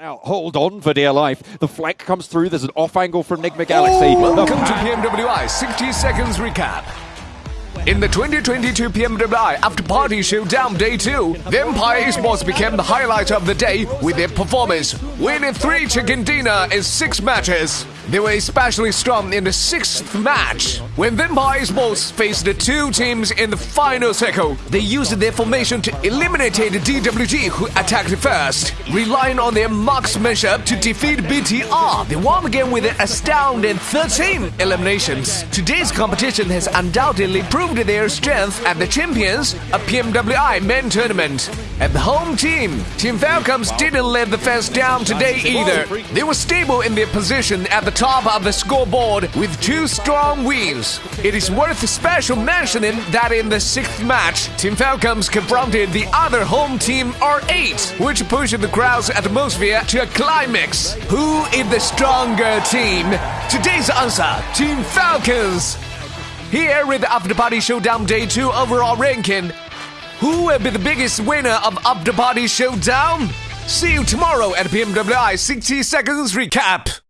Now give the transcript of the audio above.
Now, hold on for dear life. The flank comes through. There's an off angle from Nigma Galaxy. Oh, welcome to PMWI 60 seconds recap. In the 2022 PMWI After Party Showdown Day 2, the Vampire Esports became the highlight of the day with their performance, winning 3 chicken dinner in 6 matches. They were especially strong in the sixth match. When Vampire Esports faced the two teams in the final circle, they used their formation to eliminate the DWG who attacked first. Relying on their marksmanship to defeat BTR, they won the game with an astounding 13 eliminations. Today's competition has undoubtedly proved their strength at the Champions, a PMWI men tournament. At the home team, Team Falcons didn't let the fans down today either. They were stable in their position at the top of the scoreboard with two strong wins. It is worth special mentioning that in the sixth match, Team Falcons confronted the other home team R8, which pushed the crowd's atmosphere to a climax. Who is the stronger team? Today's answer, Team Falcons. Here with the After Party Showdown Day 2 overall ranking. Who will be the biggest winner of After Party Showdown? See you tomorrow at PMWI 60 Seconds Recap.